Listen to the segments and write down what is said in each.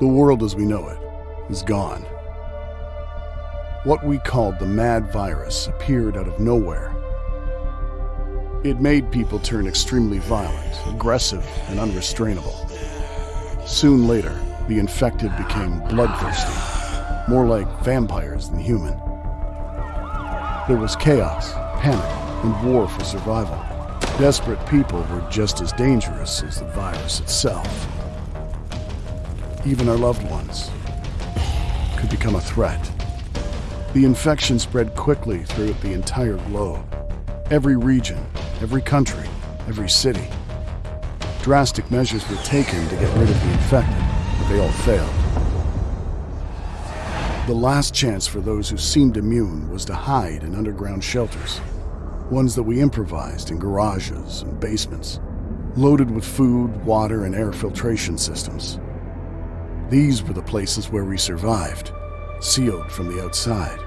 The world as we know it is gone. What we called the mad virus appeared out of nowhere. It made people turn extremely violent, aggressive, and unrestrainable. Soon later, the infected became bloodthirsty, more like vampires than human. There was chaos, panic, and war for survival. Desperate people were just as dangerous as the virus itself. Even our loved ones could become a threat. The infection spread quickly throughout the entire globe. Every region, every country, every city. Drastic measures were taken to get rid of the infected, but they all failed. The last chance for those who seemed immune was to hide in underground shelters ones that we improvised in garages and basements, loaded with food, water, and air filtration systems. These were the places where we survived, sealed from the outside.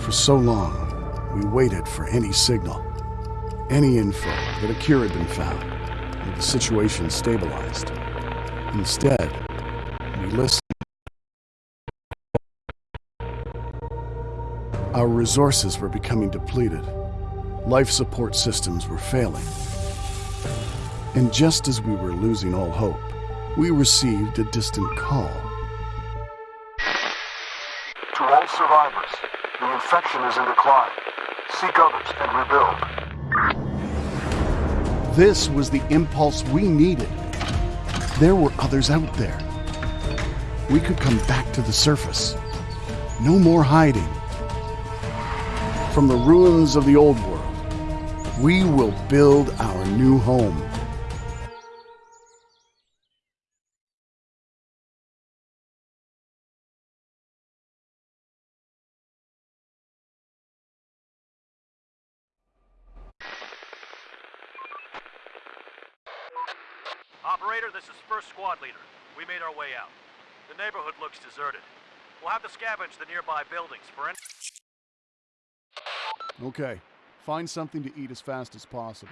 For so long, we waited for any signal, any info that a cure had been found, or the situation stabilized. Instead, we listened. Our resources were becoming depleted. Life support systems were failing. And just as we were losing all hope, we received a distant call. To all survivors, the infection is in decline. Seek others and rebuild. This was the impulse we needed. There were others out there. We could come back to the surface. No more hiding from the ruins of the old world, we will build our new home. Operator, this is First Squad Leader. We made our way out. The neighborhood looks deserted. We'll have to scavenge the nearby buildings for any... Okay, find something to eat as fast as possible.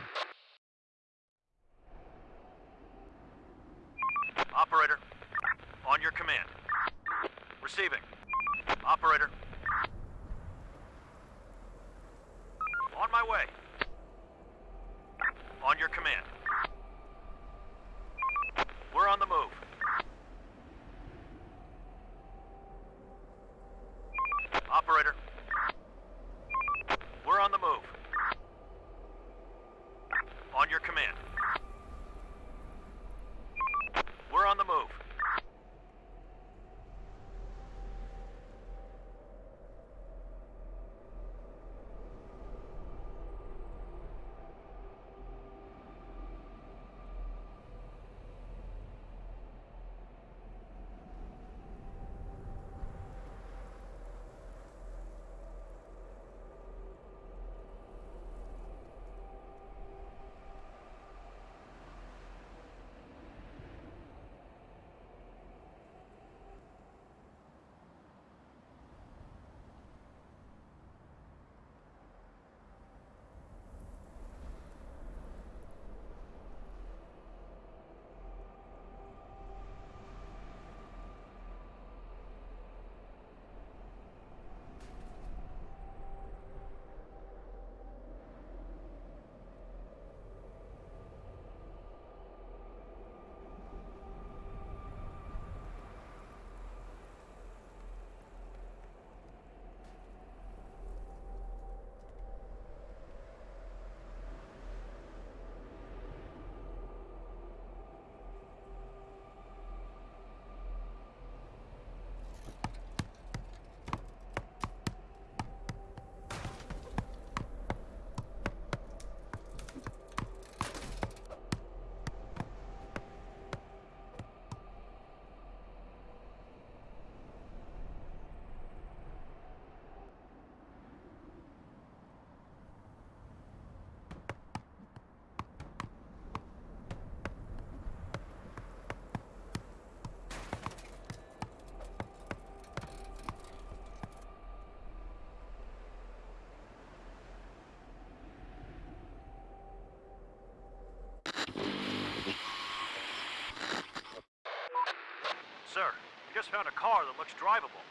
Just found a car that looks drivable.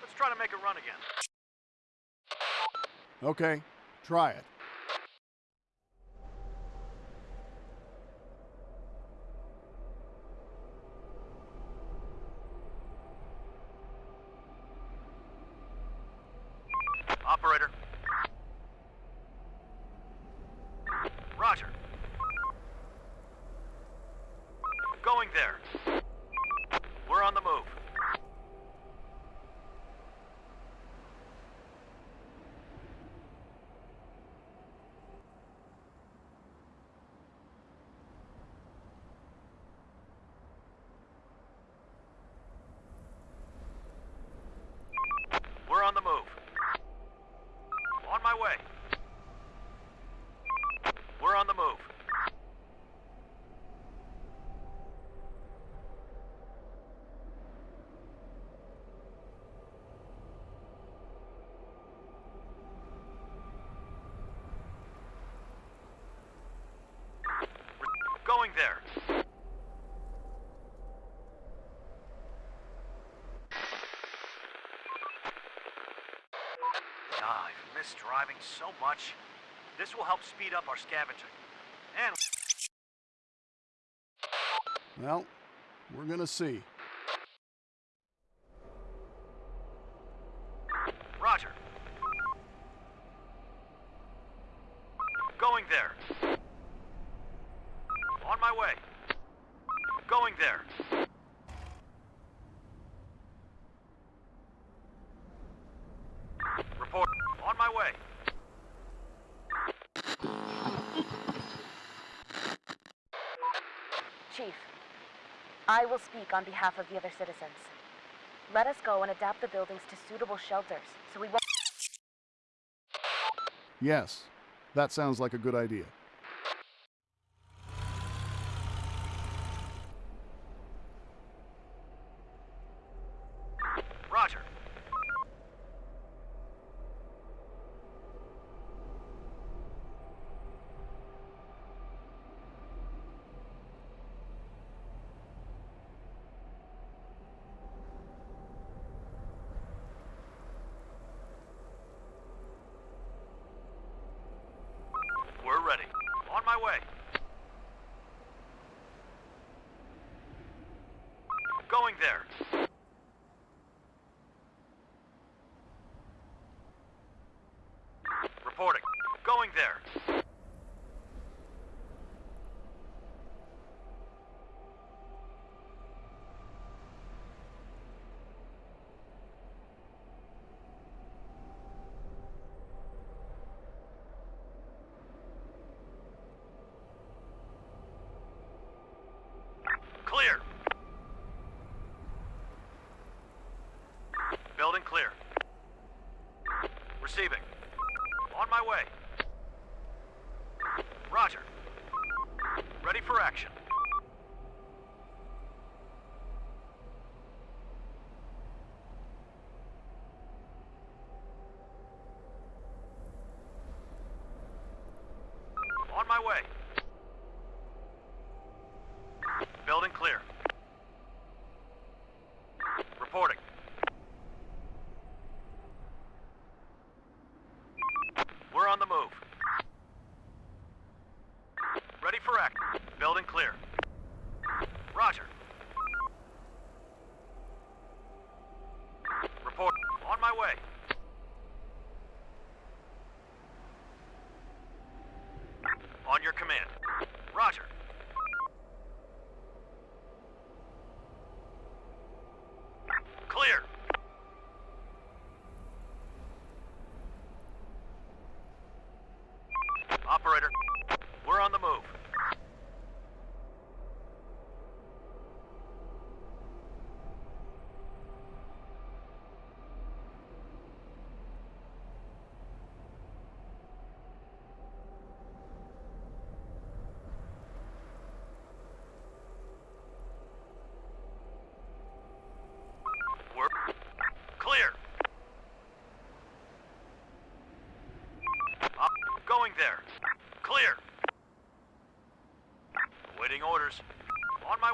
Let's try to make it run again. Okay, try it. Operator. Roger. Going there. We're on the move. We're on the move. On my way. We're on the move. We're going there. Ah, I've missed driving so much. This will help speed up our scavenging. And Well, we're gonna see. Roger. Going there. On my way. Going there. Report. On my way. Chief, I will speak on behalf of the other citizens. Let us go and adapt the buildings to suitable shelters so we won't. Yes, that sounds like a good idea. Roger. We're ready. On my way. Going there. Reporting. Going there. Clear. Building clear. Receiving. Way. Roger. Ready for action. On my way.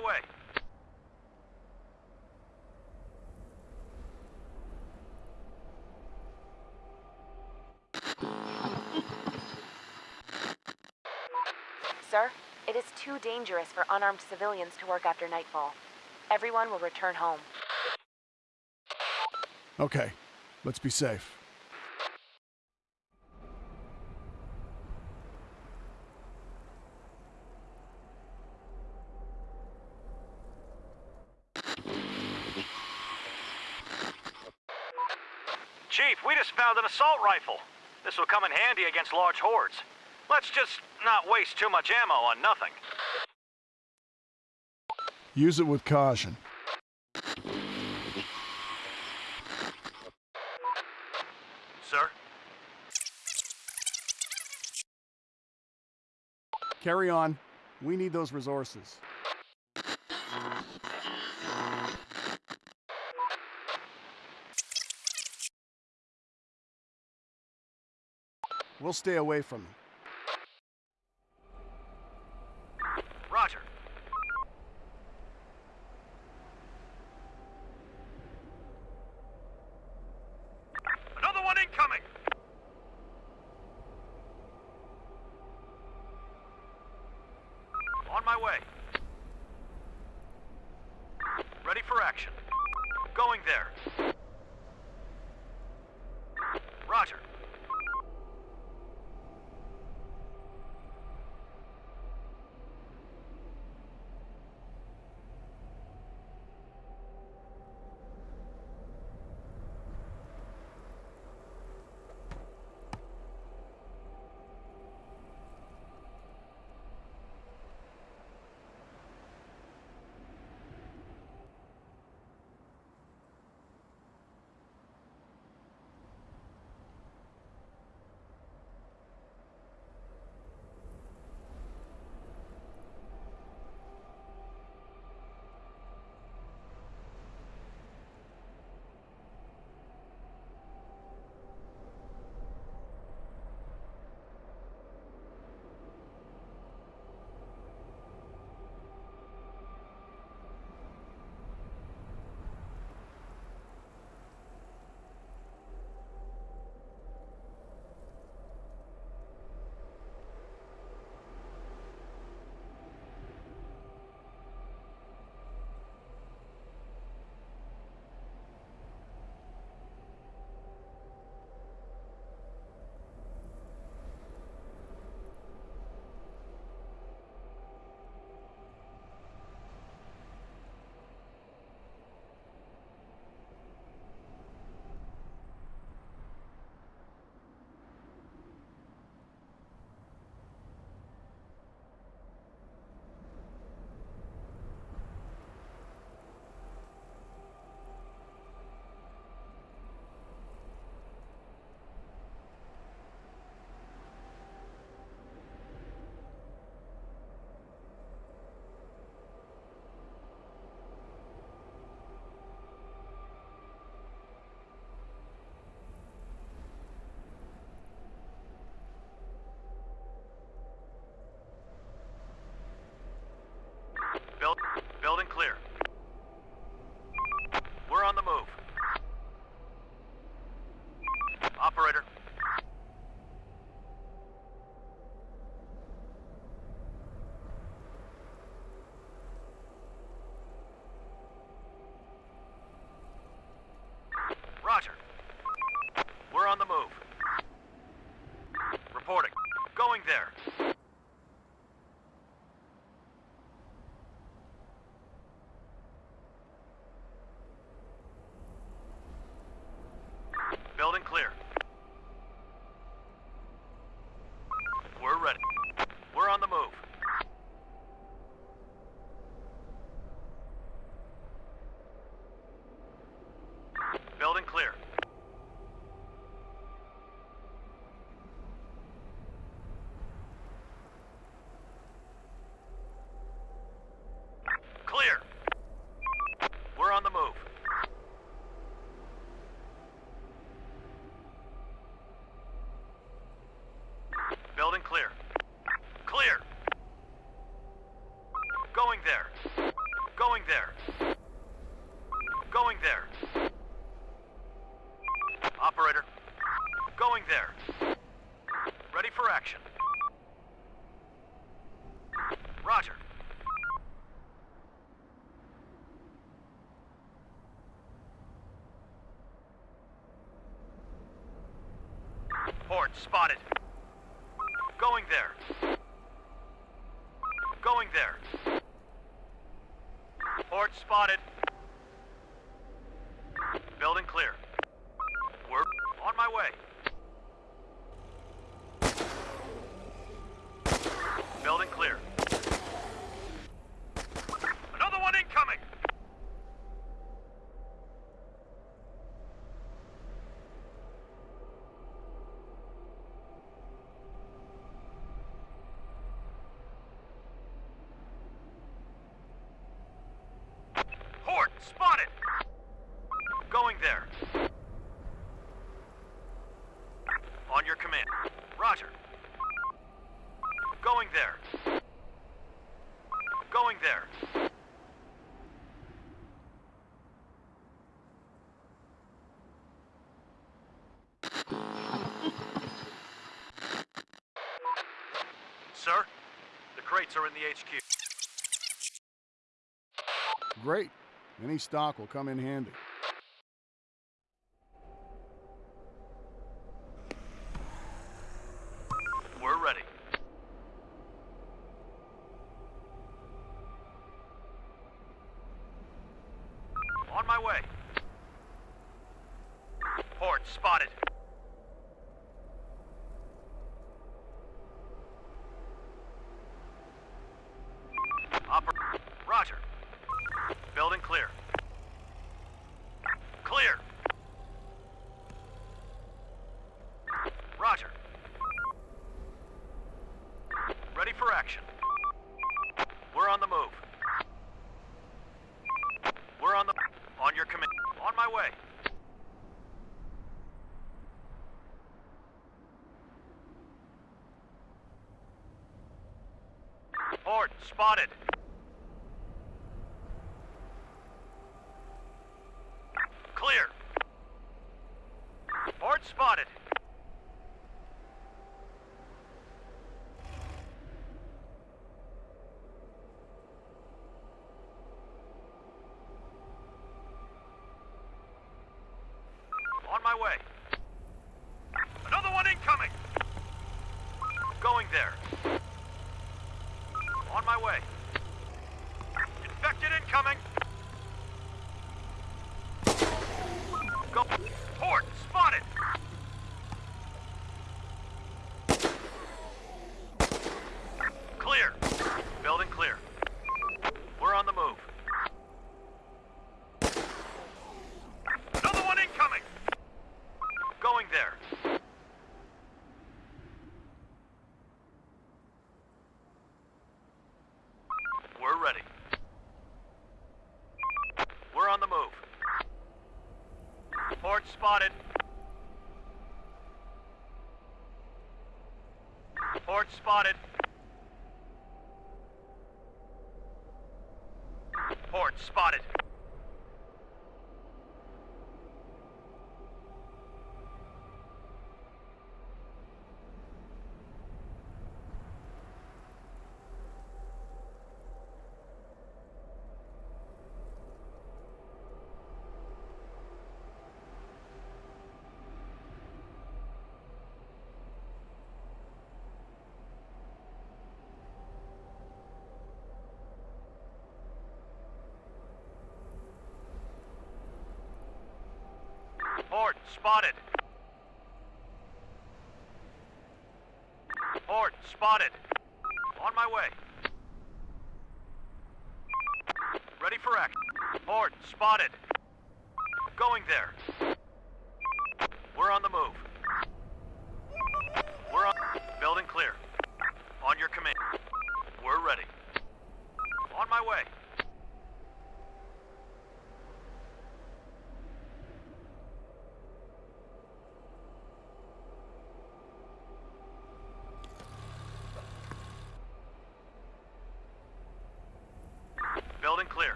my way. Sir, it is too dangerous for unarmed civilians to work after nightfall. Everyone will return home. Okay, let's be safe. assault rifle. This will come in handy against large hordes. Let's just not waste too much ammo on nothing. Use it with caution. Sir? Carry on. We need those resources. We'll stay away from him. going there. Ready for action. Roger. Port spotted. Going there. Going there. Port spotted. Building clear. The crates are in the HQ. Great. Any stock will come in handy. Spotted. Horde spotted. Horde spotted. Horde spotted. Horde spotted. On my way. Ready for action. Horde spotted. Going there.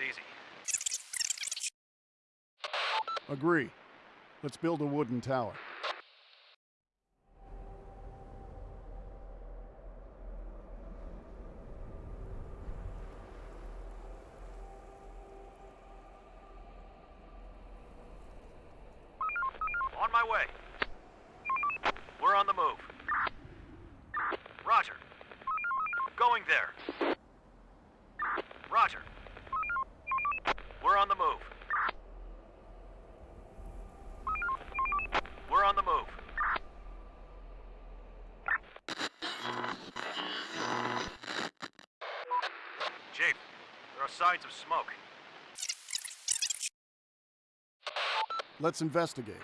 easy. Agree. Let's build a wooden tower. Let's investigate.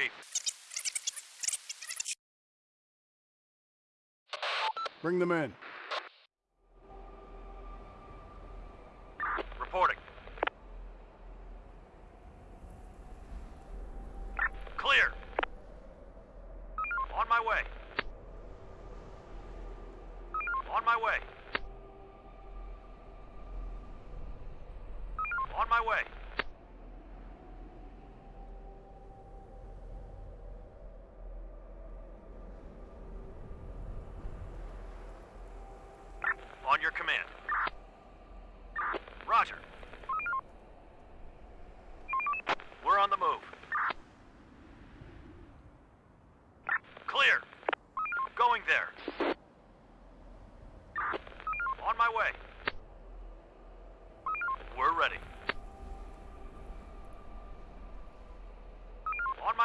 Chief. Bring them in.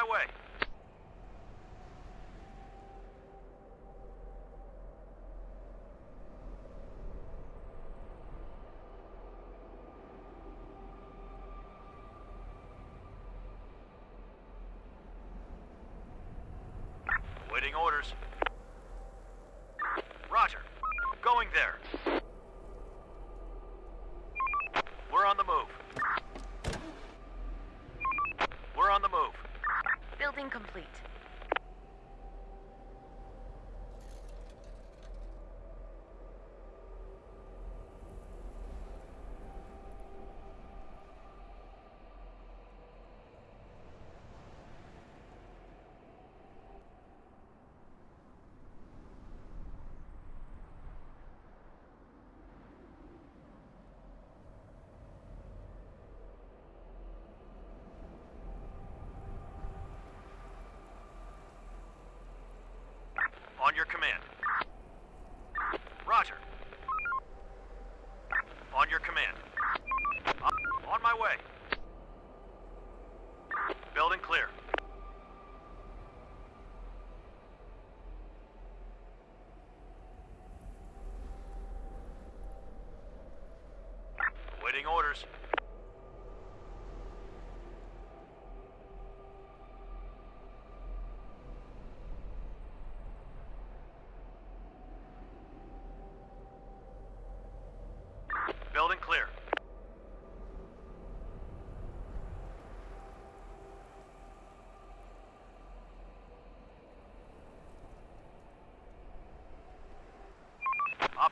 way. complete.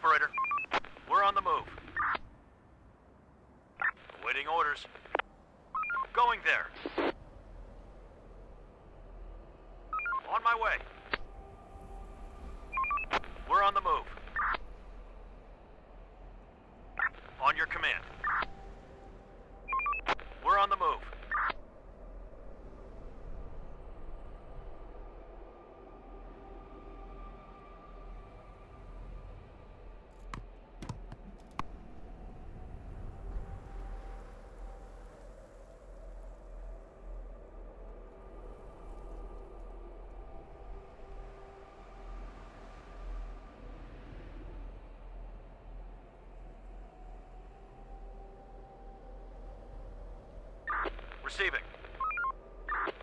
operator. We're on the move. Awaiting orders. Going there. On my way. Receiving.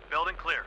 Building clear.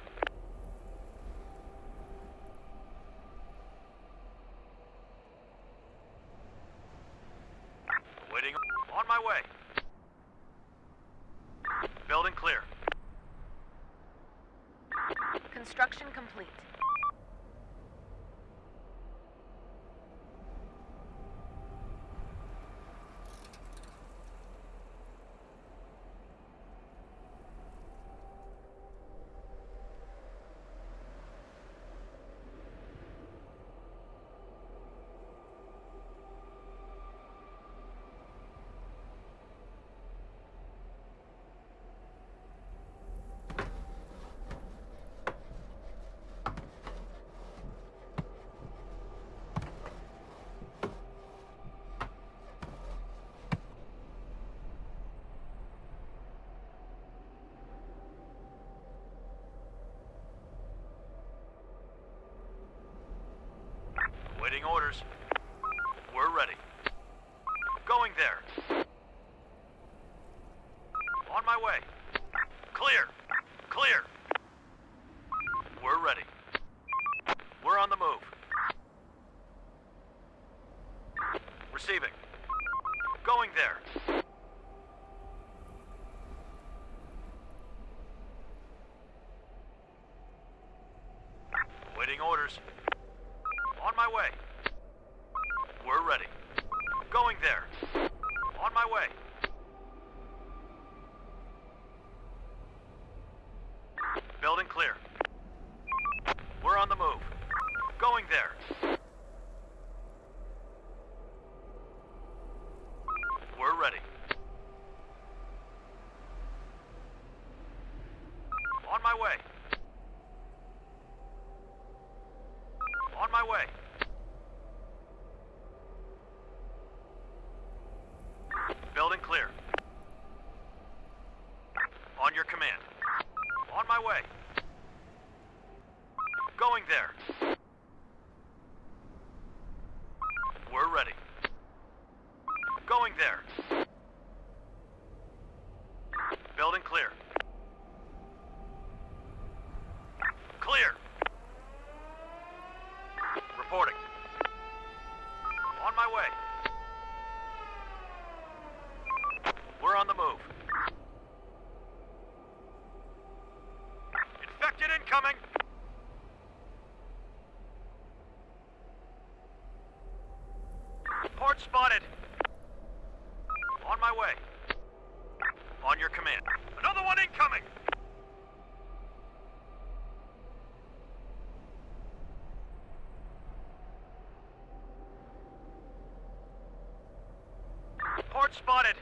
spotted.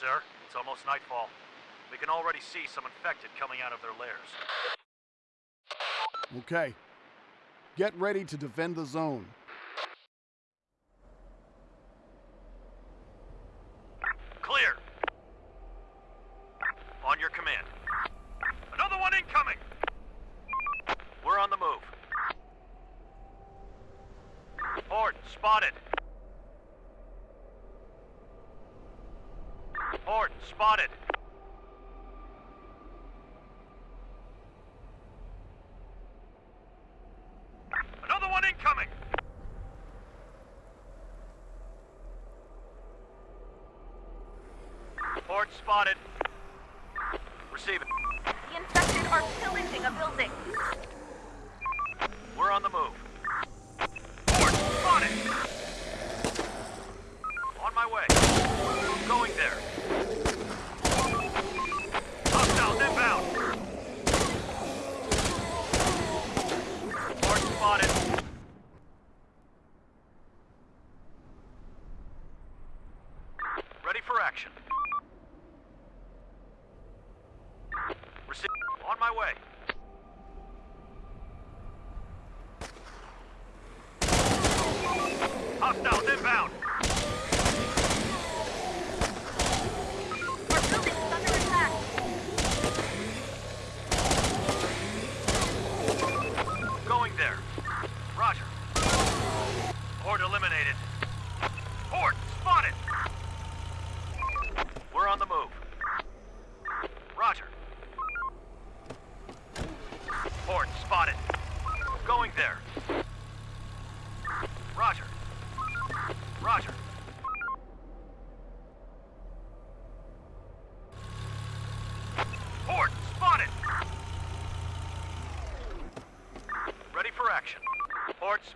Sir, it's almost nightfall. We can already see some infected coming out of their lairs. Okay. Get ready to defend the zone.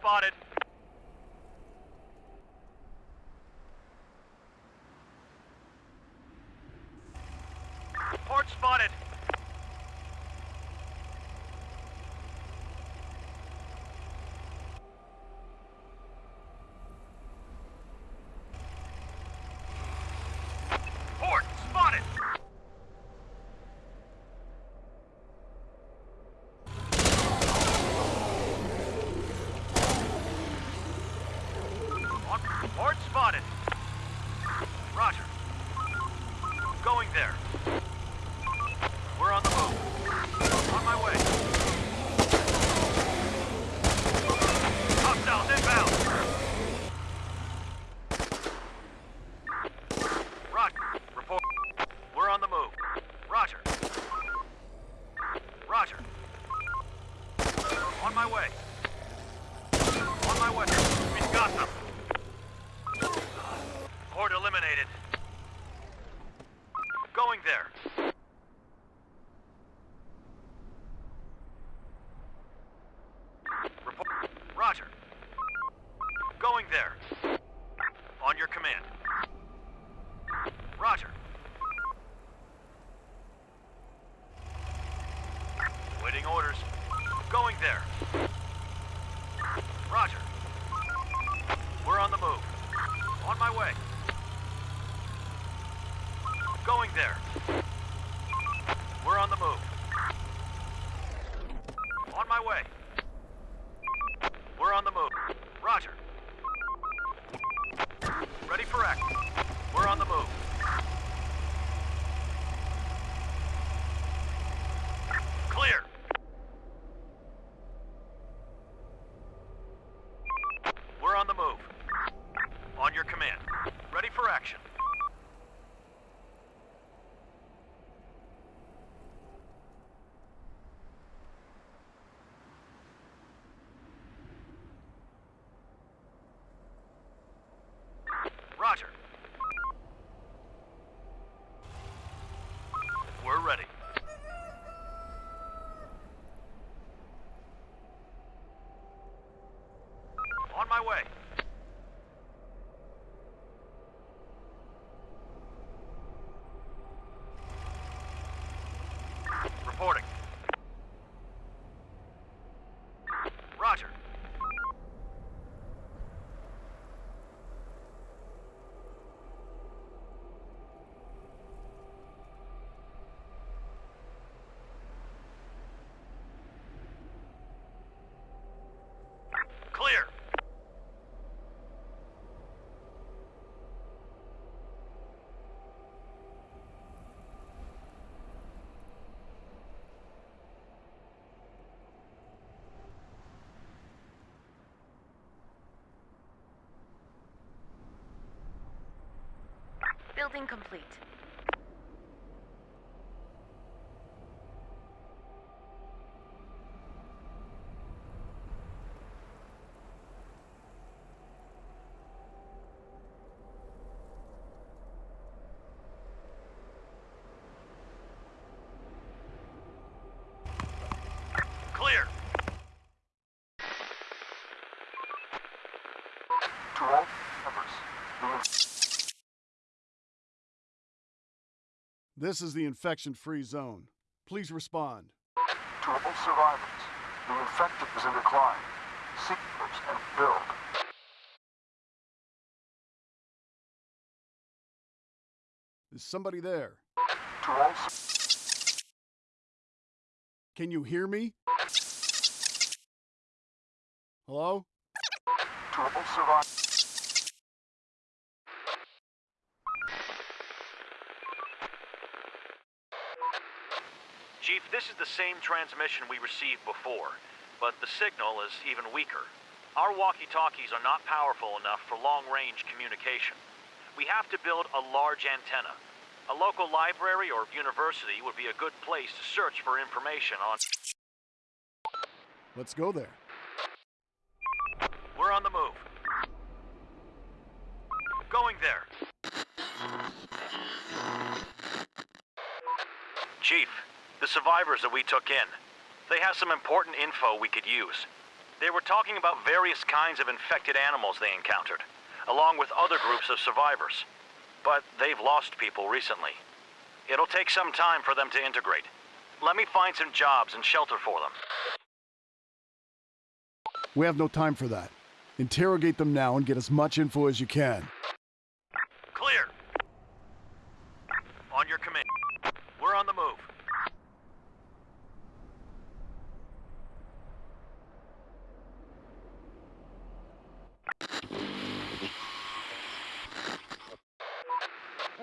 Port my way. Reporting. Roger. Clear. Building complete. This is the infection free zone. Please respond. to all survivors, the infected is in decline. Seek and build. Is somebody there? To all Can you hear me? Hello? to all survivors, Chief, this is the same transmission we received before, but the signal is even weaker. Our walkie-talkies are not powerful enough for long-range communication. We have to build a large antenna. A local library or university would be a good place to search for information on... Let's go there. We're on the move. Going there. Chief, the survivors that we took in, they have some important info we could use. They were talking about various kinds of infected animals they encountered, along with other groups of survivors. But they've lost people recently. It'll take some time for them to integrate. Let me find some jobs and shelter for them. We have no time for that. Interrogate them now and get as much info as you can. Clear. On your command. We're on the move.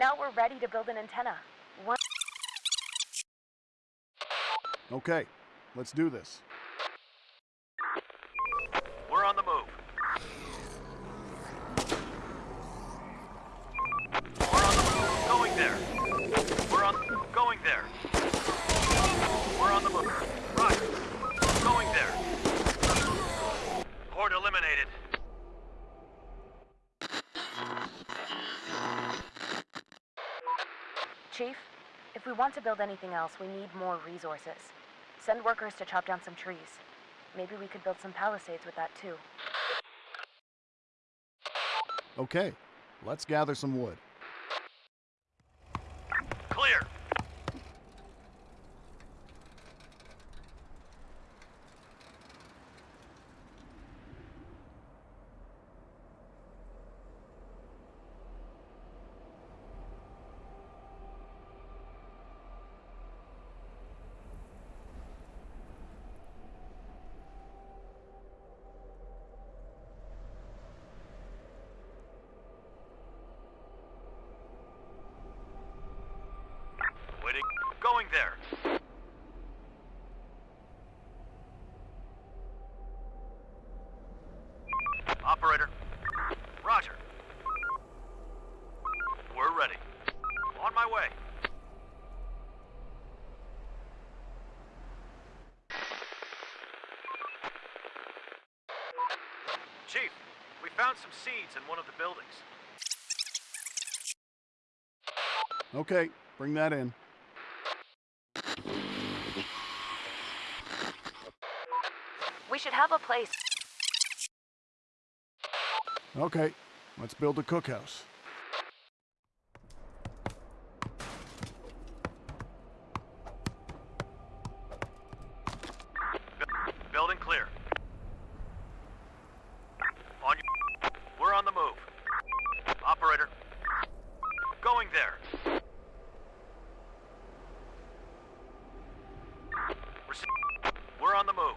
Now we're ready to build an antenna. One Okay, let's do this. We're on the move. We're on the move. Going there. We're on. Going there. We're on the move. Roger. Going there. Horde eliminated. Chief, if we want to build anything else, we need more resources. Send workers to chop down some trees. Maybe we could build some palisades with that too. Okay, let's gather some wood. Clear. Waiting. Going there. Operator. Roger. We're ready. On my way. Chief, we found some seeds in one of the buildings. Okay, bring that in. We should have a place. Okay, let's build a cookhouse. Bu- Building clear. On your... We're on the move. Operator. Going there. Rece- We're on the move.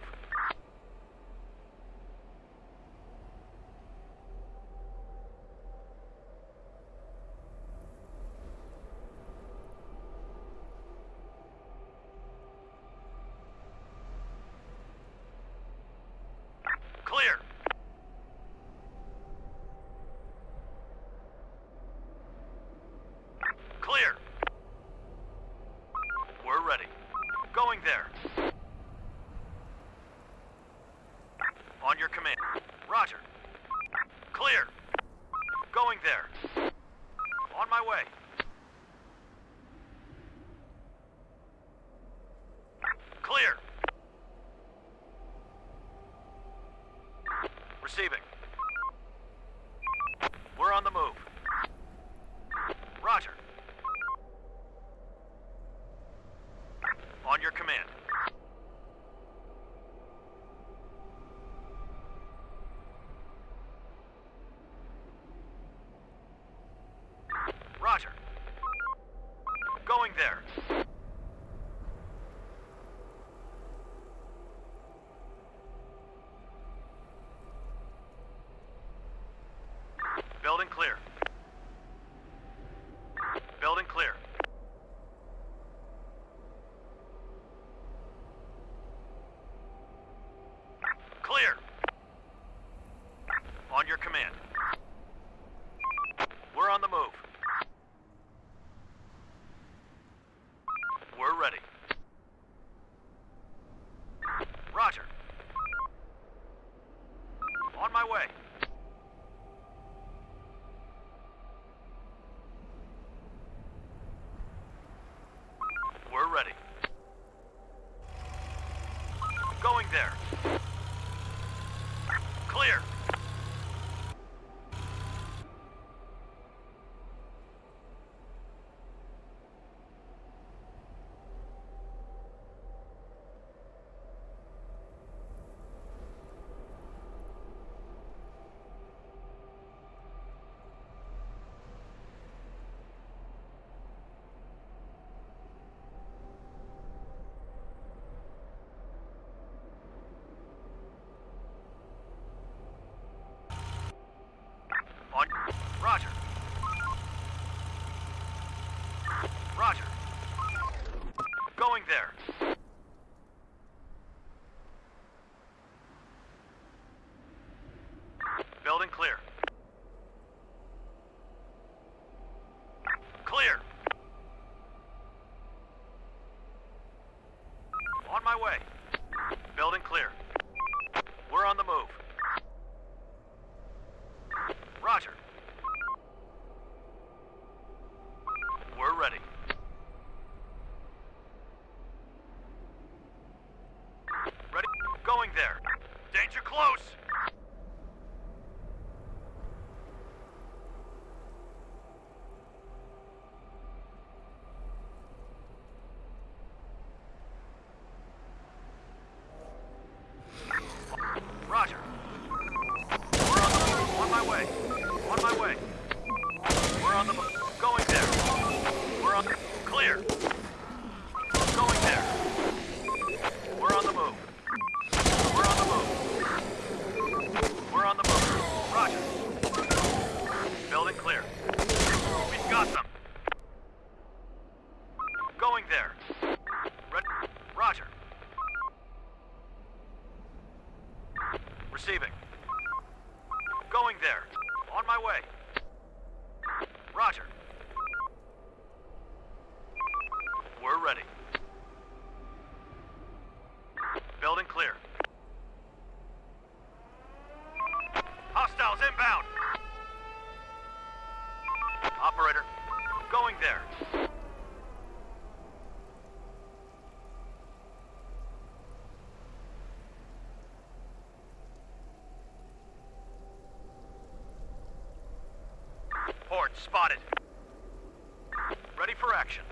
Clear. Clear. We're ready. Going there. On your command. Roger. Clear. Going there. On my way. Clear. Receiving. We're on the move. Roger. On your command. Roger. Going there. Building clear. my way. Horde spotted. Ready for action.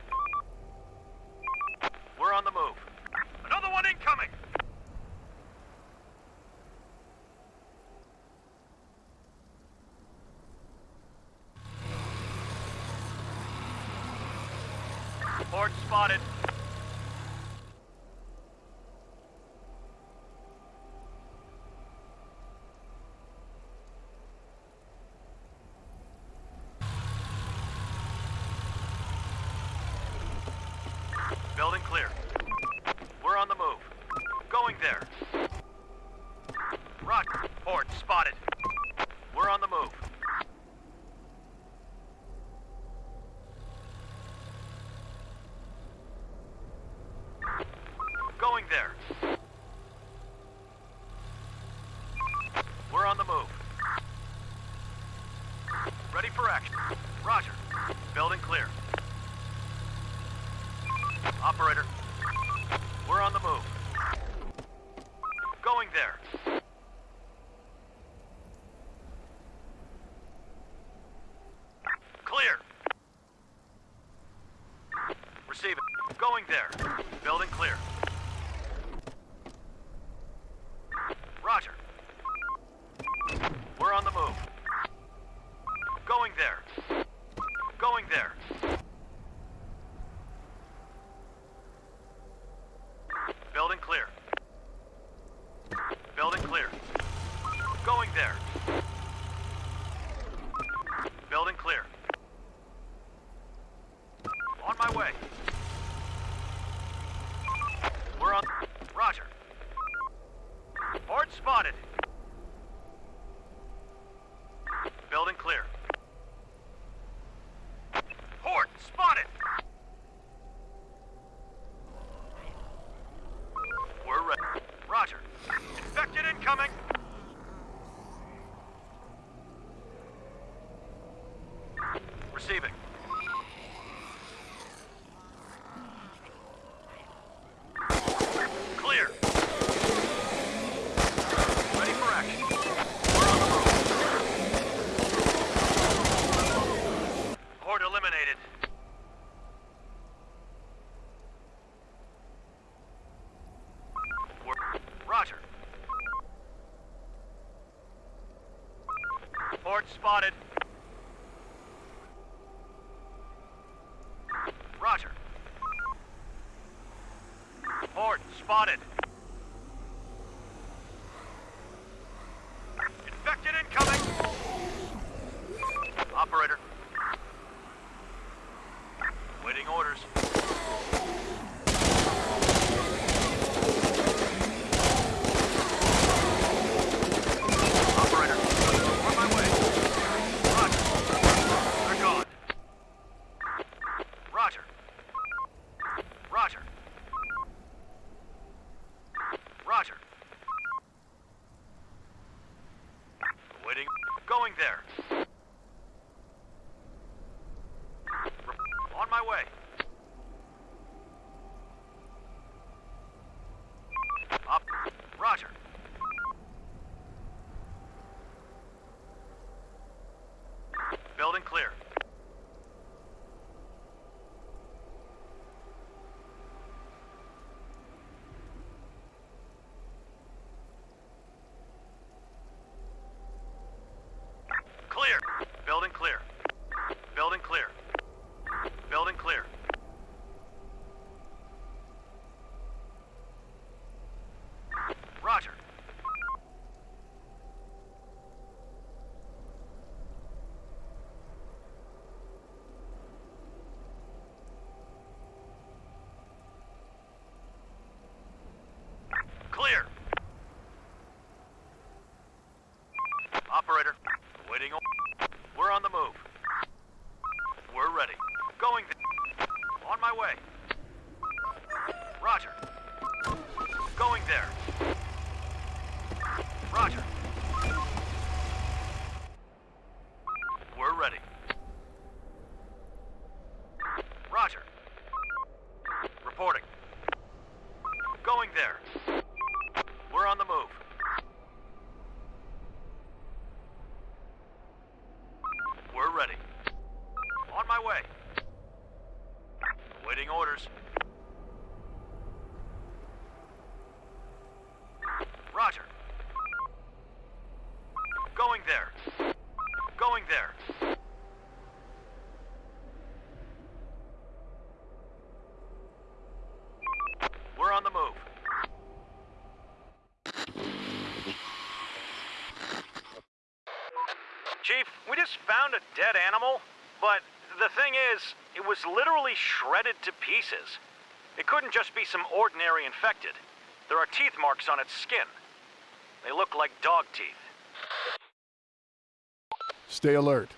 Moving there. Building clear. spotted. Chief, we just found a dead animal, but the thing is, it was literally shredded to pieces. It couldn't just be some ordinary infected. There are teeth marks on its skin. They look like dog teeth. Stay alert.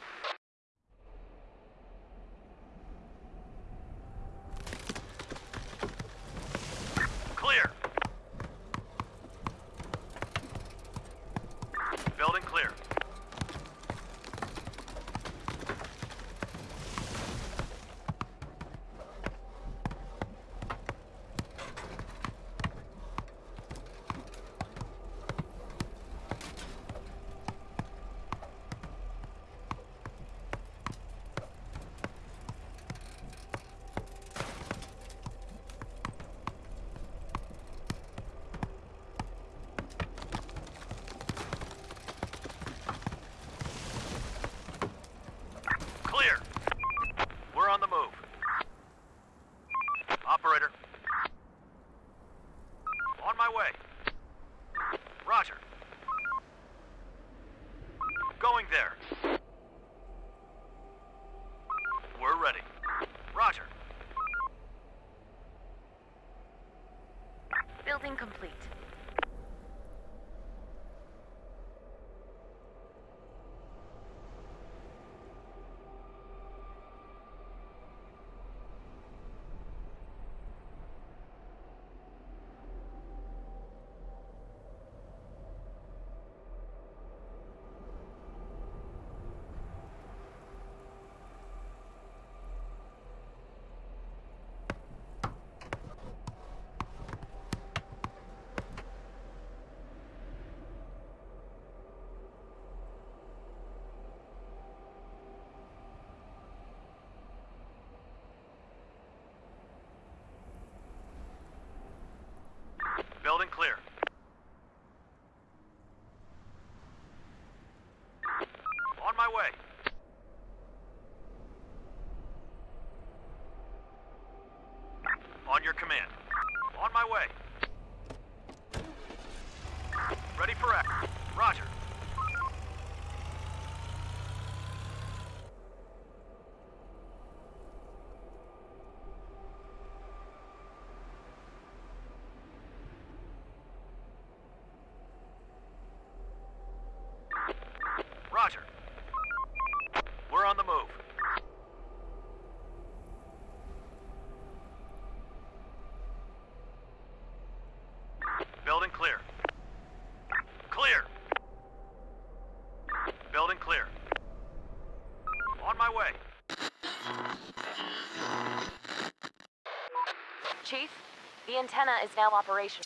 The antenna is now operational.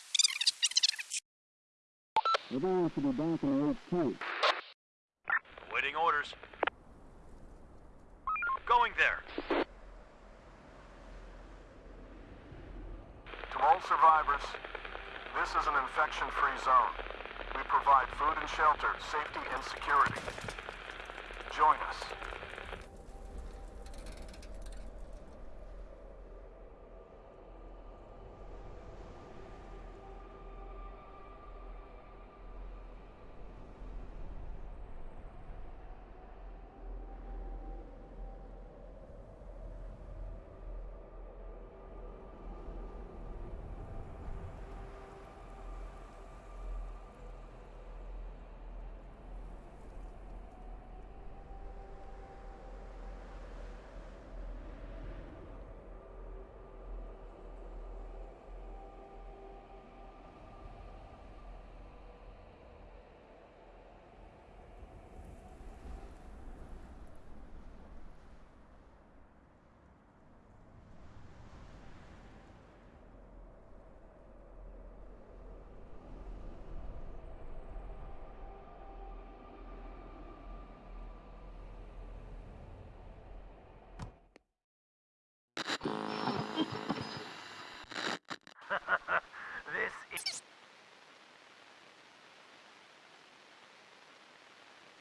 We're going to be back in HQ. Waiting orders. Going there. To all survivors, this is an infection-free zone. We provide food and shelter, safety and security. Join us.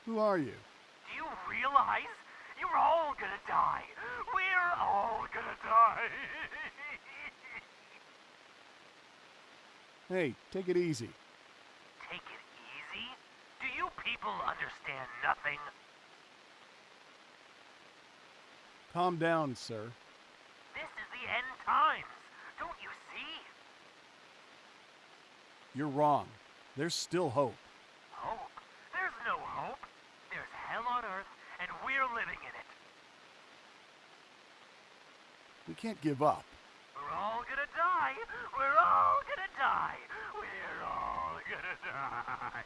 Who are you? Do you realize you're all gonna die? We're all gonna die. Hey, take it easy. Take it easy? Do you people understand nothing? Calm down, sir. This is the end times. Don't you see? You're wrong. There's still hope. Hope? There's no hope. There's hell on earth, we're living in it. We can't give up. We're all gonna die. We're all gonna die. We're all gonna die.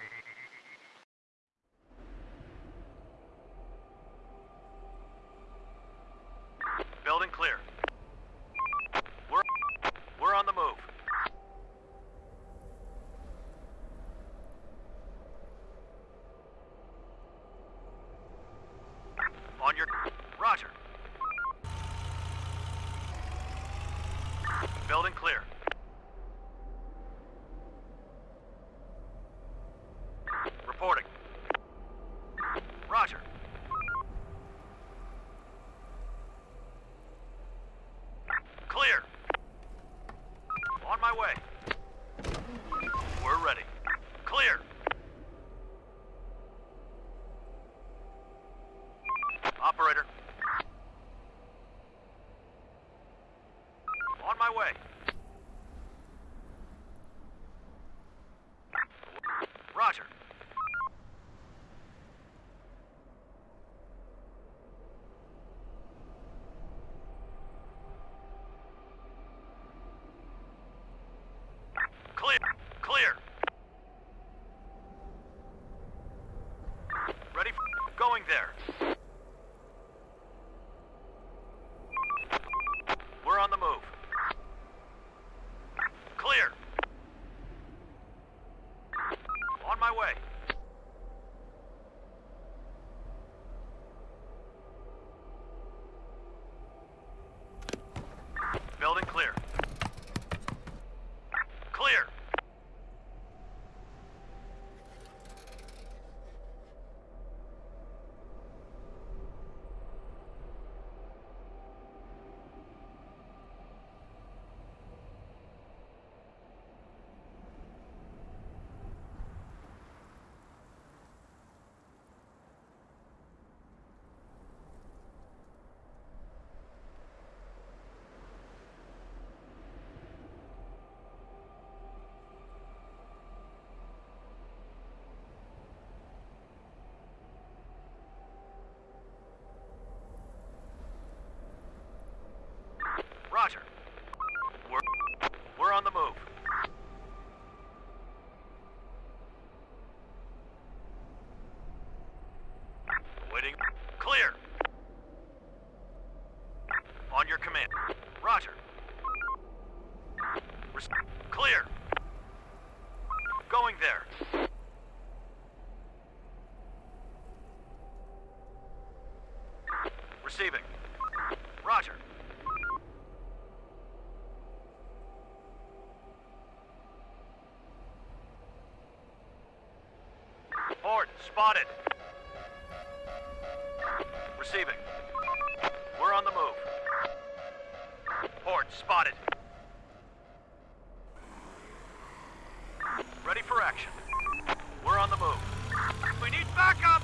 Receiving. Roger. Port spotted. Receiving. We're on the move. Port spotted. Ready for action. We're on the move. We need backup!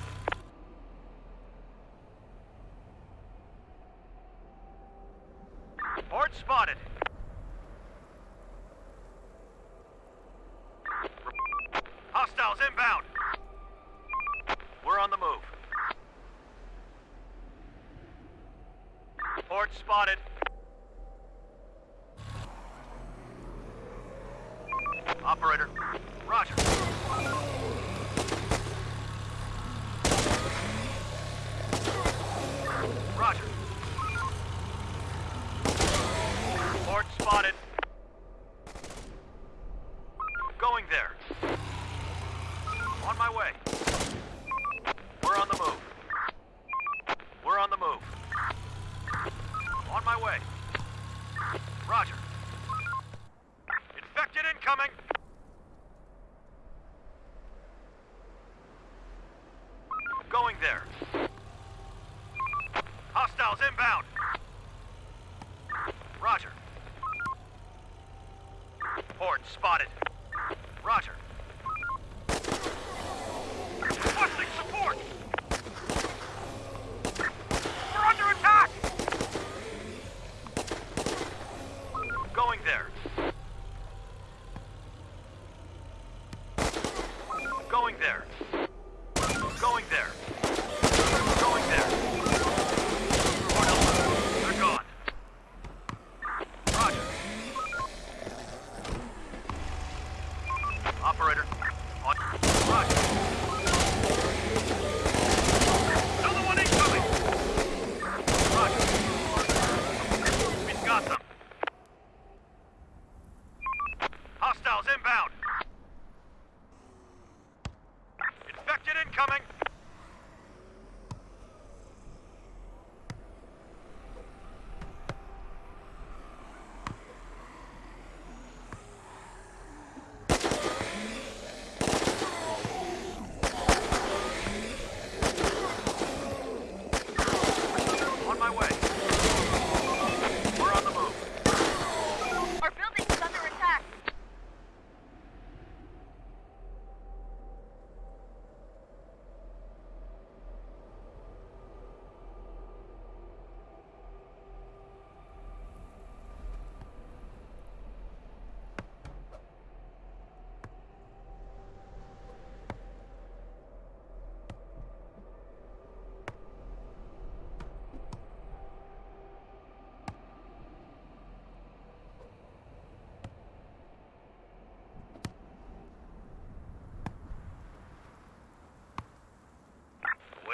Spotted.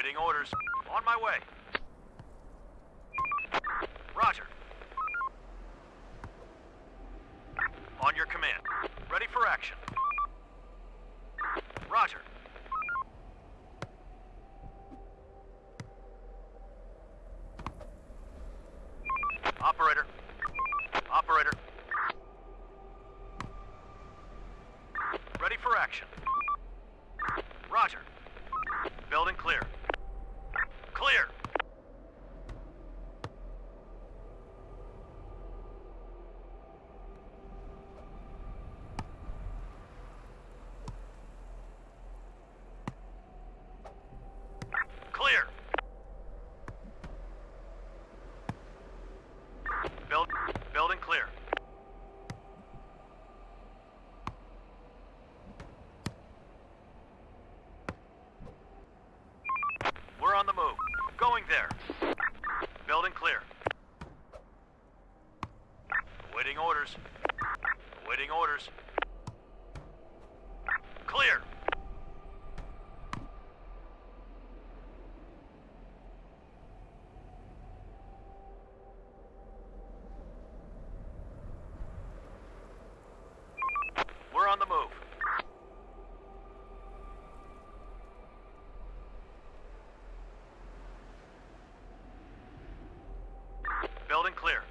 Awaiting orders. On my way. Roger. On your command. Ready for action. Awaiting orders. Clear. We're on the move. Building clear.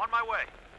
On my way.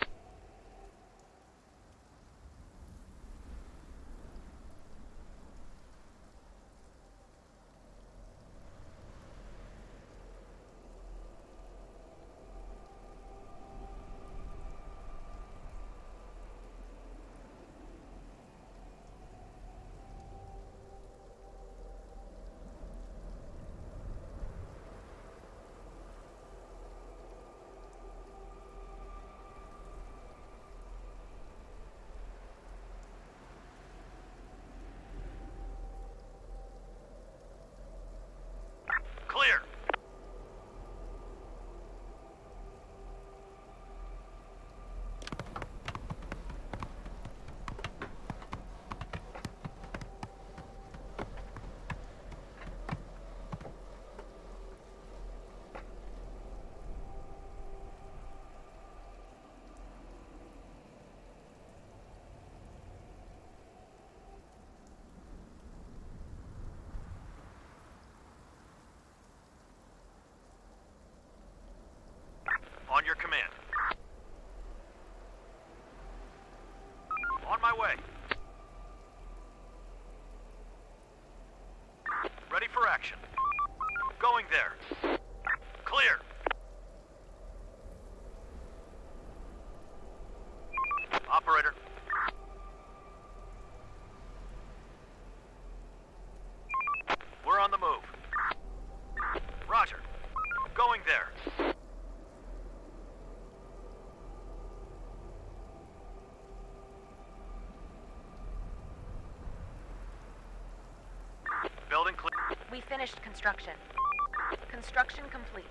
We finished construction. Construction complete.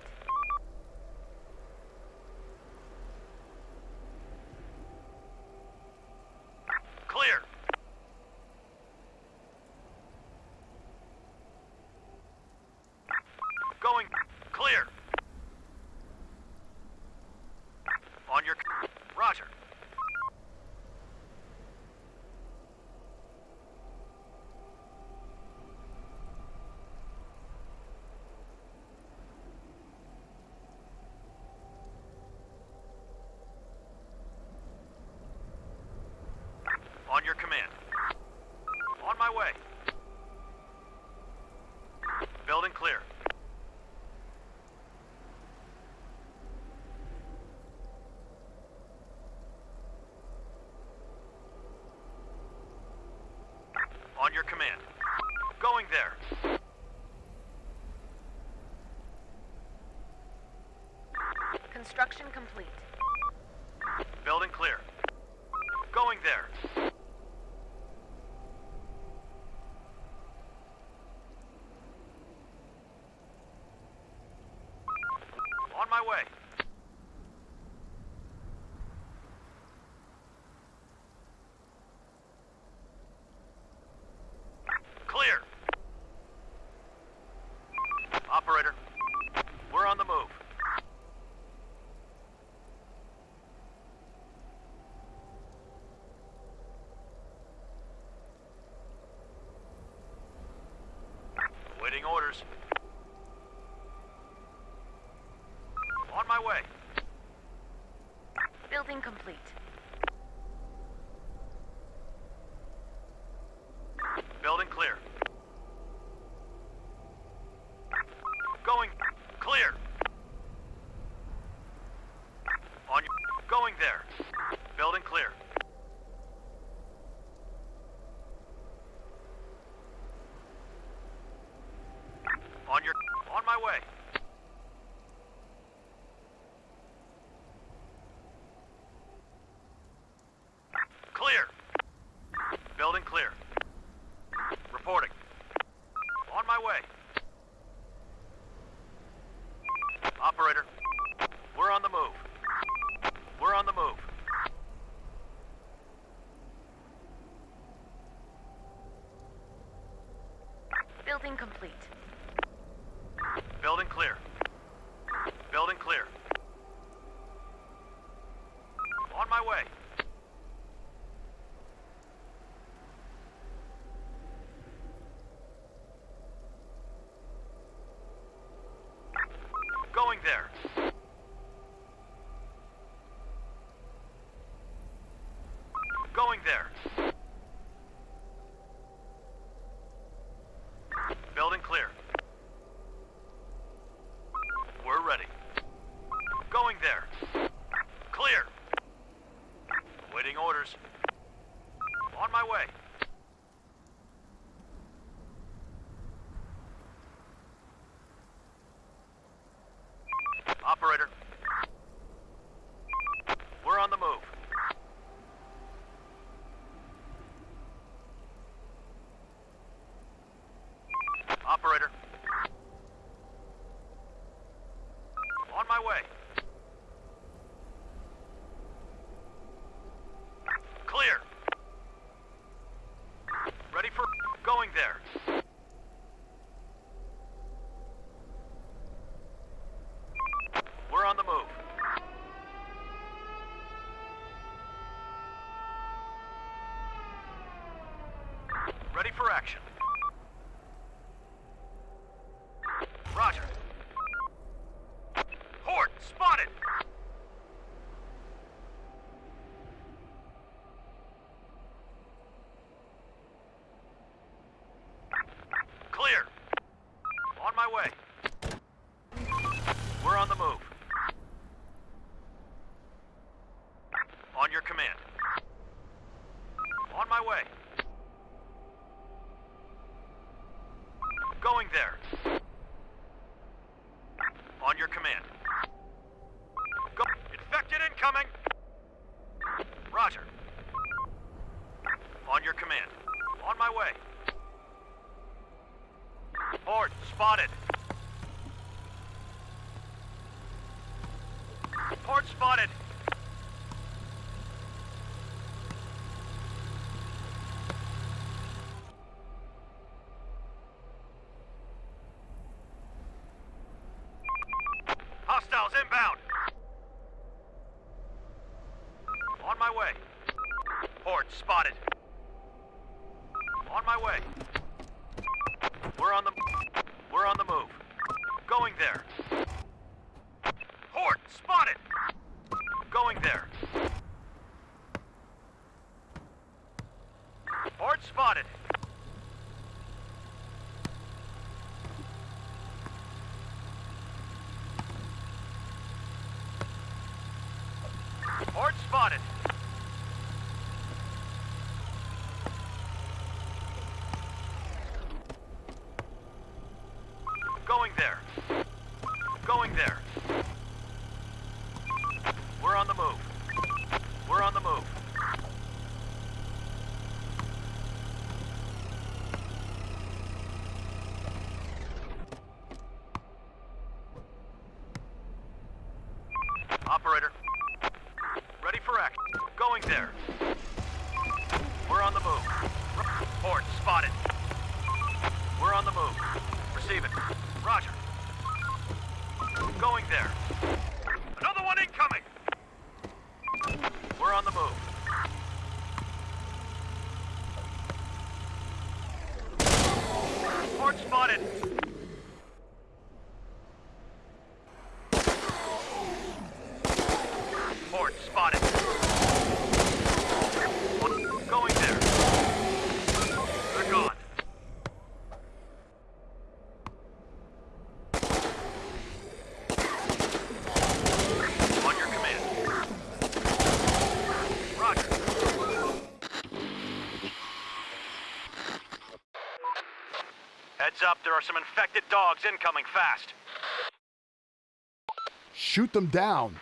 On your command. Going there. Construction complete. complete. Ready for action. Spotted. Heads up, there are some infected dogs incoming fast. Shoot them down.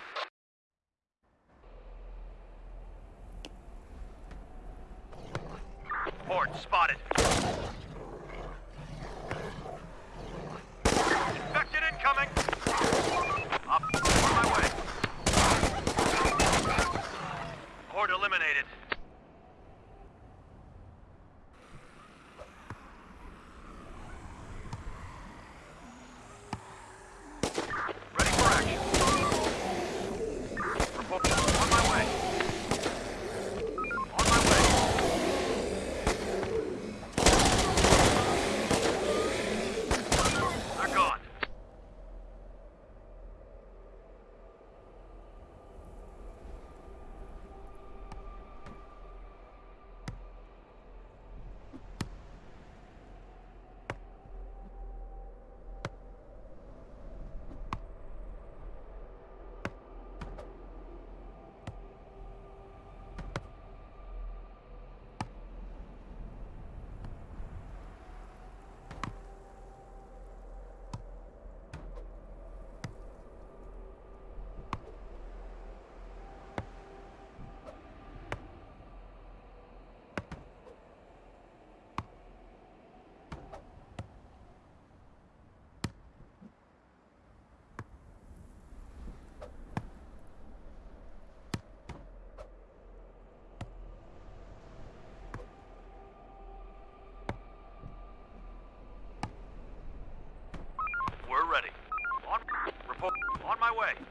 my way.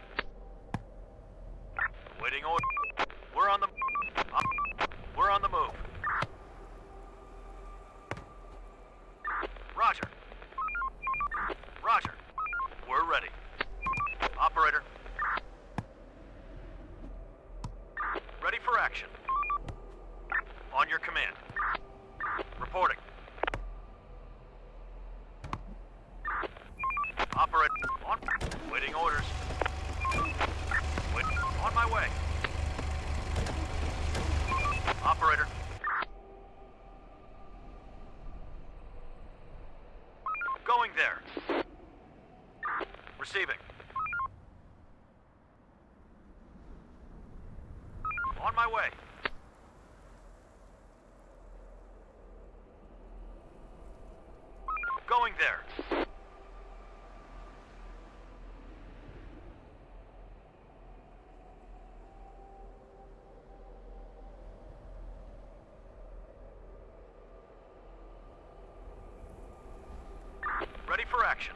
Action.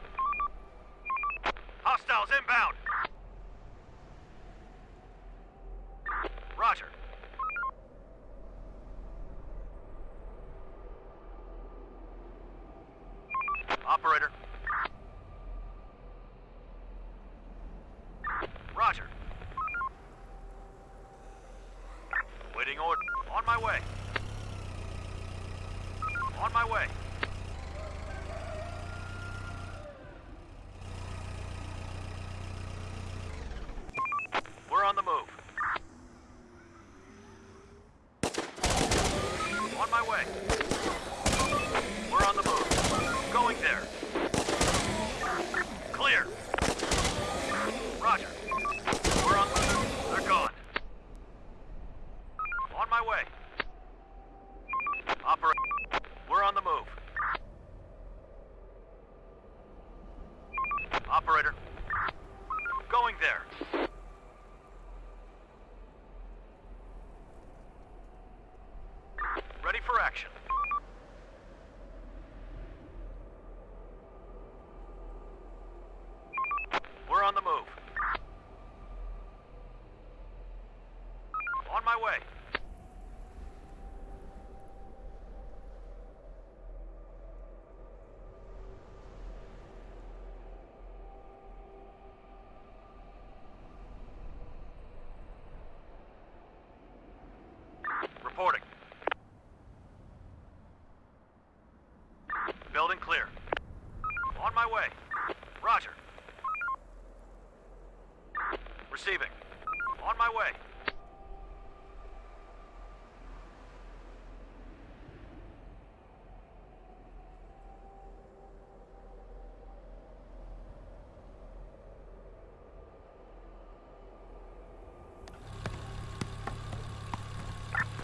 Hostiles inbound. Roger. Operator. Roger. Waiting order. On my way. On my way. We're on the move. On my way. We're on the move. Going there. Clear. Roger. We're on the move. They're gone. On my way. Operator. We're on the move. Operator. Going there. Ready for action. We're on the move. On my way. Reporting. Building clear. On my way. Roger. Receiving. On my way.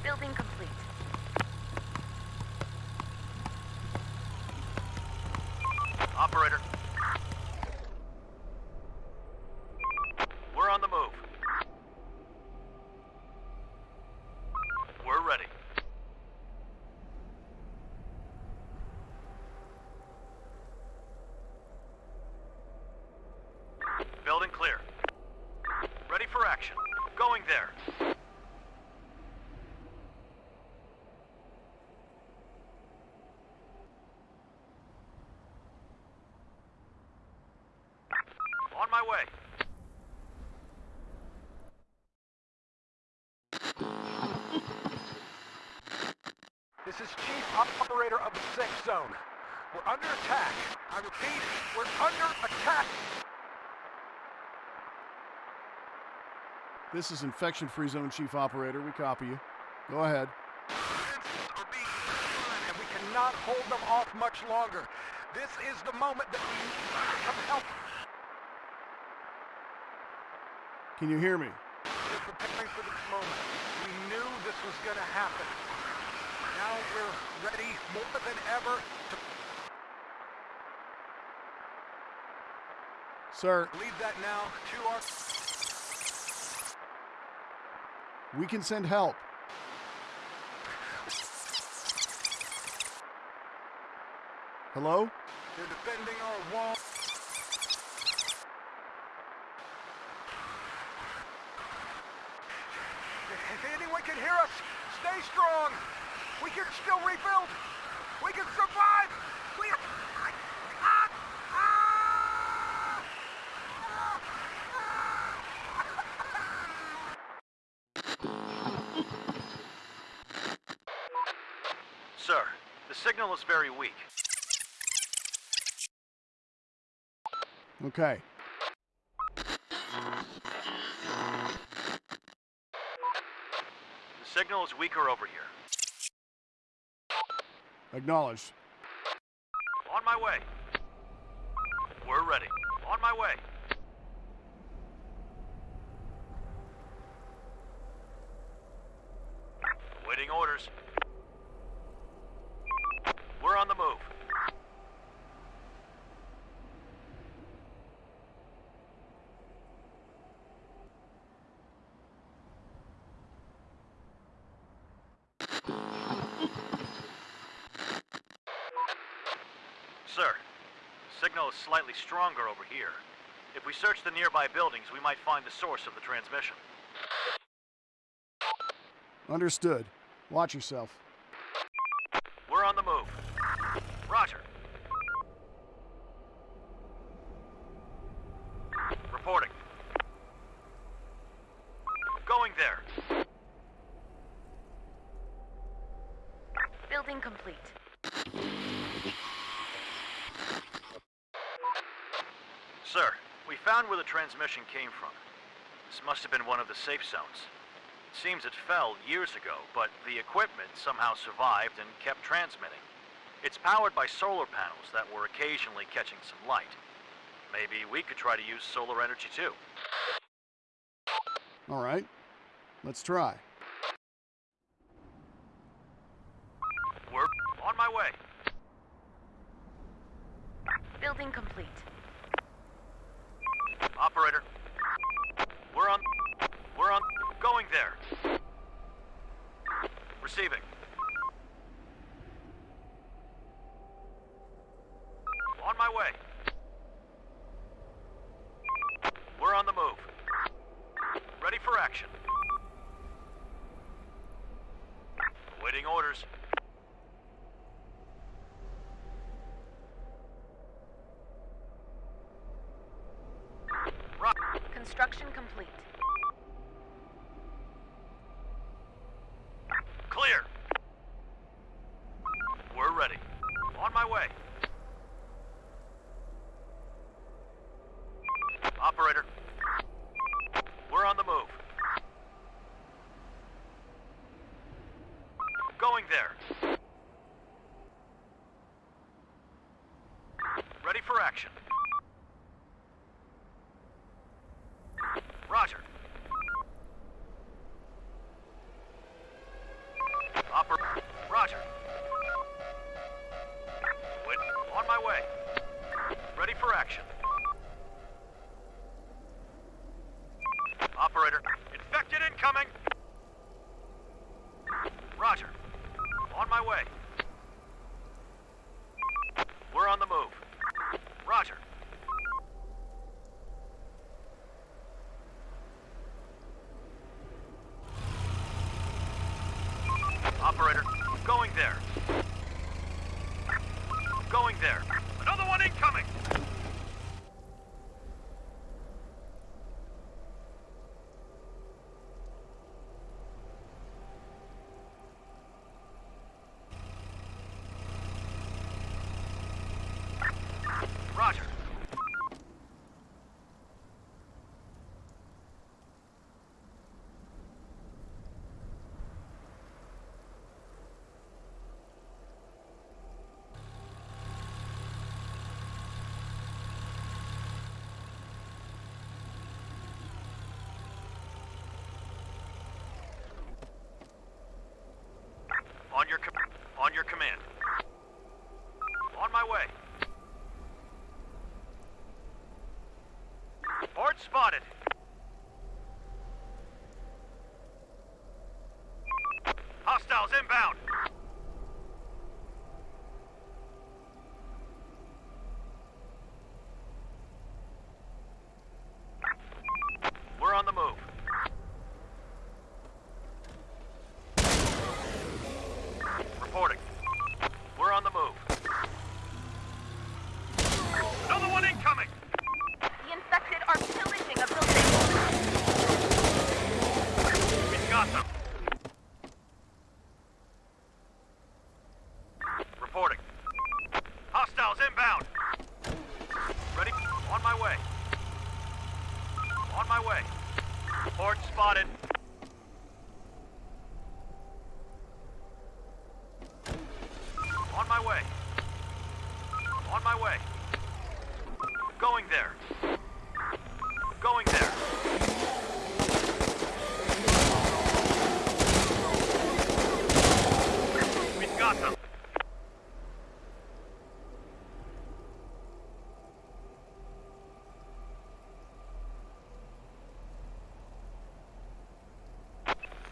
Building complete. Operator. We're on the move. We're ready. Building clear. Ready for action. Going there. On my way. This is Chief Operator of the Safe Zone. We're under attack. I repeat, we're under attack. This is Infection Free Zone Chief Operator. We copy you. Go ahead. Are being and we cannot hold them off much longer. This is the moment that we need some help. Can you hear me? We're preparing for this moment. We knew this was going to happen. Now we're ready more than ever to Sir, lead that now to our... we can send help. Hello? They're defending our wall. If anyone can hear us, stay strong. We can still rebuild. We can survive. We. Ah! Sir, the signal is very weak. Okay. Signal is weaker over here. Acknowledged. On my way. We're ready. On my way. Waiting orders. We're on the move. Sir, Signal is slightly stronger over here. If we search the nearby buildings, we might find the source of the transmission. Understood. Watch yourself. We're on the move. Roger. Reporting. Going there. Building complete. Sir, we found where the transmission came from. This must have been one of the safe zones. It seems it fell years ago, but the equipment somehow survived and kept transmitting. It's powered by solar panels that were occasionally catching some light. Maybe we could try to use solar energy too. All right. Let's try. We're on my way. Building complete. Operator. We're on. We're on. Going there. Receiving. On my way. We're on the move. Ready for action. Awaiting orders. Rock. Construction complete. Clear. We're ready. On my way. Operator. We're on the move. Going there. Ready for action. Roger. Oper- Roger. Wait, on my way. Ready for action. Operator, infected incoming. Roger. On my way. We're on the move. Roger. Operator, going there. Going there. Another one incoming! Roger. On your com- on your command. On my way. Horde spotted. Hostiles inbound. We're on the move. Reporting. We're on the move. Another one incoming! The infected are pillaging a building. We've got them. Reporting. Hostiles inbound. Ready? On my way. On my way. Horde spotted. On my way. On my way. Going there. Going there. We've got them.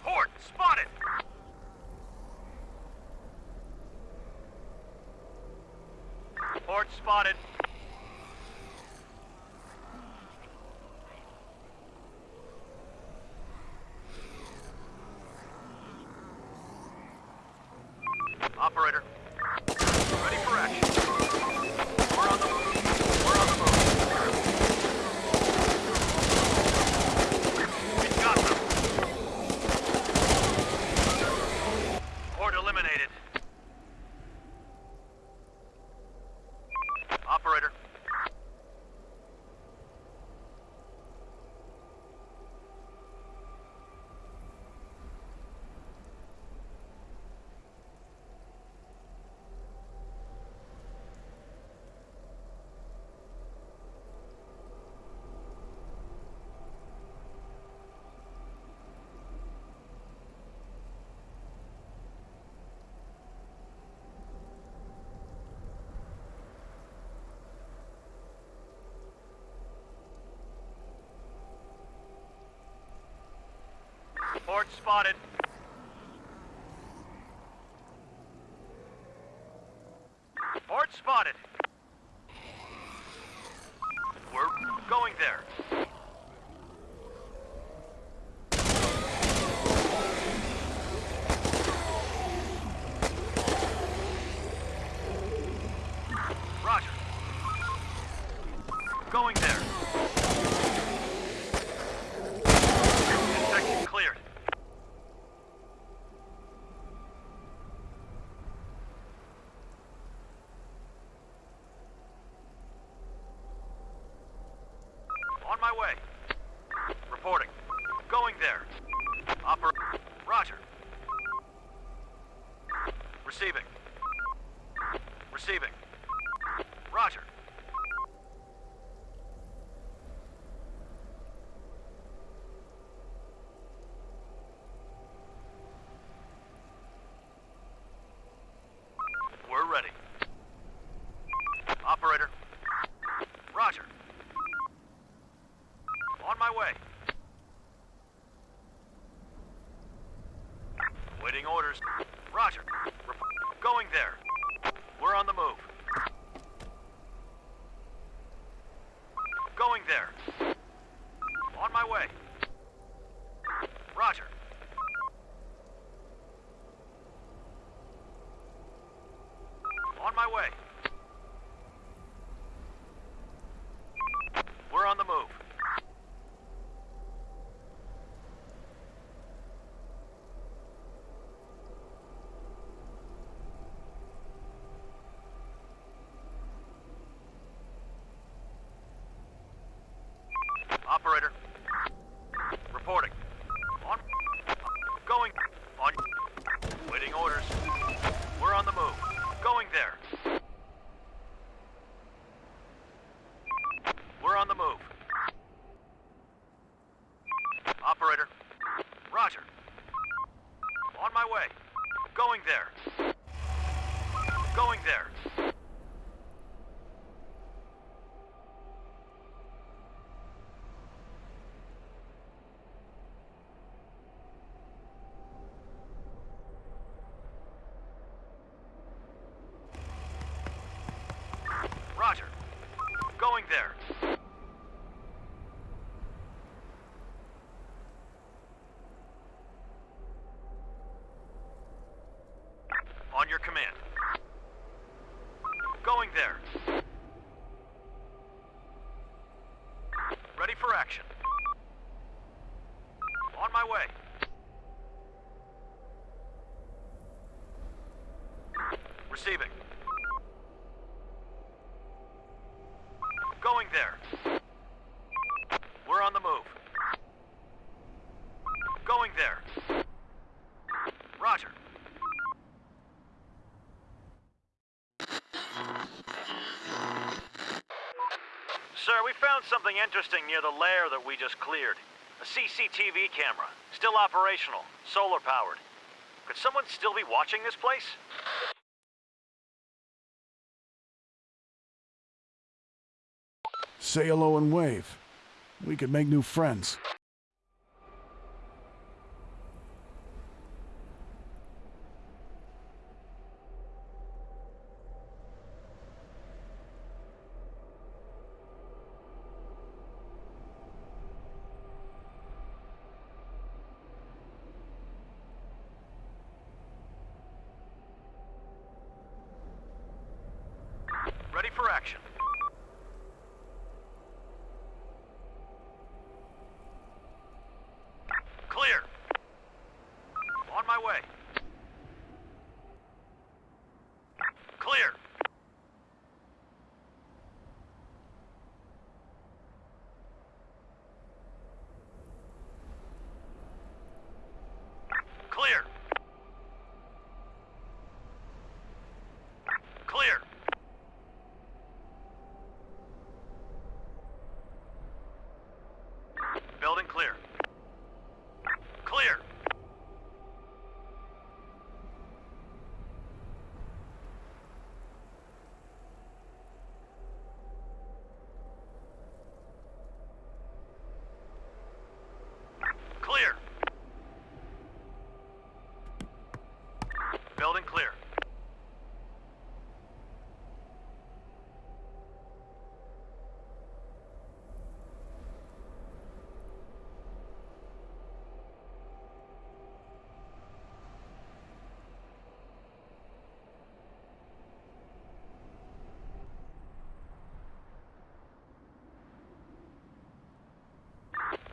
Horde spotted. Horde spotted. Port spotted. Port spotted. my way. something interesting near the lair that we just cleared. A CCTV camera, still operational, solar powered. Could someone still be watching this place? Say hello and wave. We could make new friends.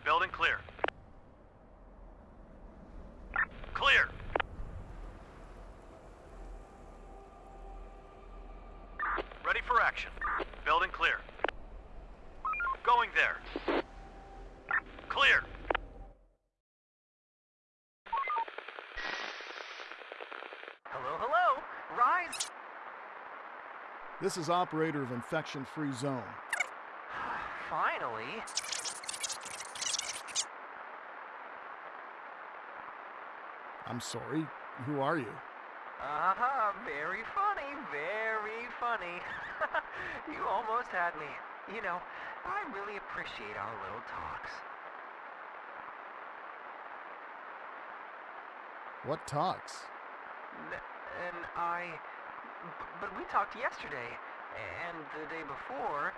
Building clear. Clear. Ready for action. Building clear. Going there. Clear. Hello, hello. Rise. This is operator of Infection Free Zone. Finally. I'm sorry. Who are you? Uh-huh. Very funny. Very funny. you almost had me. You know, I really appreciate our little talks. What talks? N- And I... But we talked yesterday, and the day before.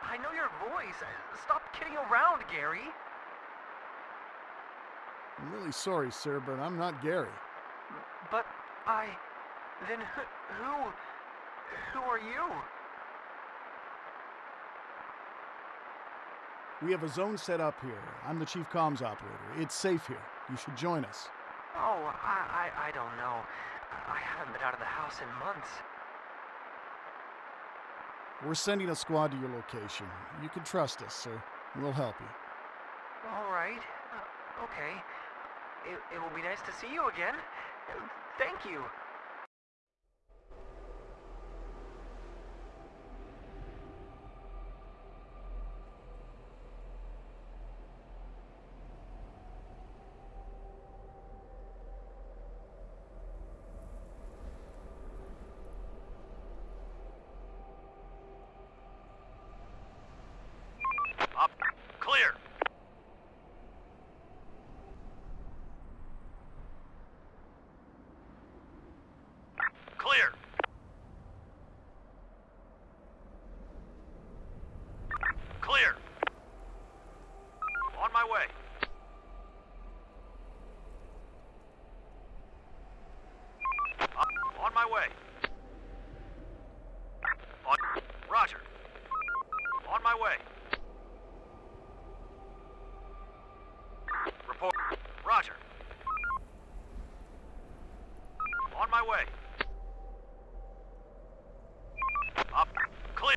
I know your voice. Stop kidding around, Gary. I'm really sorry, sir, but I'm not Gary. But I. Then who. Who, are you? We have a zone set up here. I'm the chief comms operator. It's safe here. You should join us. Oh, I, I, I don't know. I haven't been out of the house in months. We're sending a squad to your location. You can trust us, sir. We'll help you. All right. Uh, okay. It, it will be nice to see you again. Thank you. Up. Clear. Clear. Clear. On my way. Up. On my way. On. Roger. On my way. Report. Roger. On my way. Up. Clear.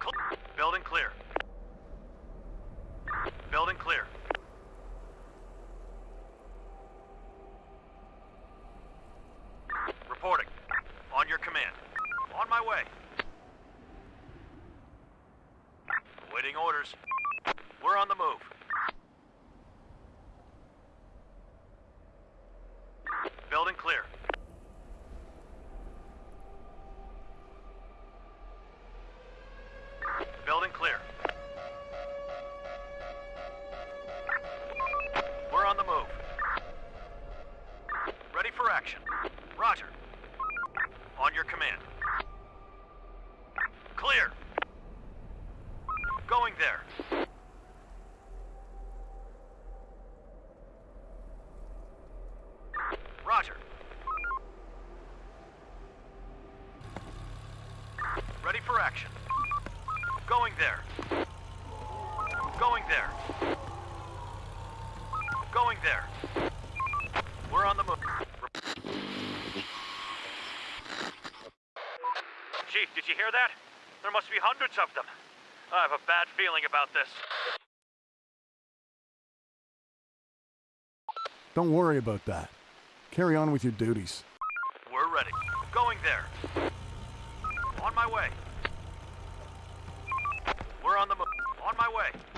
Cl- Building clear. Building clear. Reporting. On your command. On my way. Awaiting orders. We're on the move. Building clear. Building clear. We're on the move. Ready for action. Roger. On your command. Clear. Going there. For action. Going there. Going there. Going there. We're on the move. Chief, did you hear that? There must be hundreds of them. I have a bad feeling about this. Don't worry about that. Carry on with your duties. We're ready. Going there. On my way. On the move. On my way.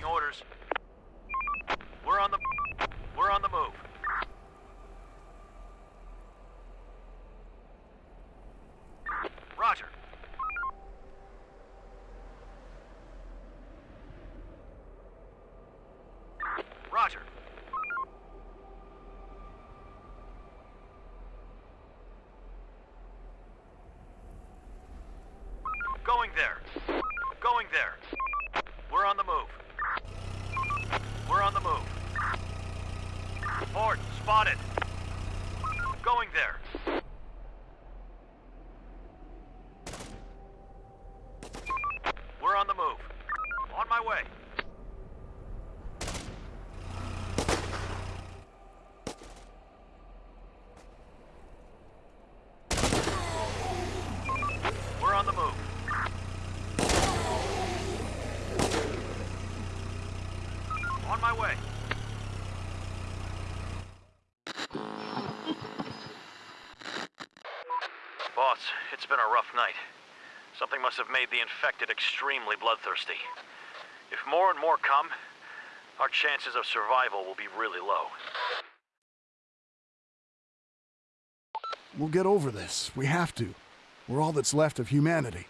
awaiting orders. Spotted. Going there. We're on the move. On my way. We're on the move. On my way. Boss, it's been a rough night. Something must have made the infected extremely bloodthirsty. If more and more come, our chances of survival will be really low. We'll get over this. We have to. We're all that's left of humanity.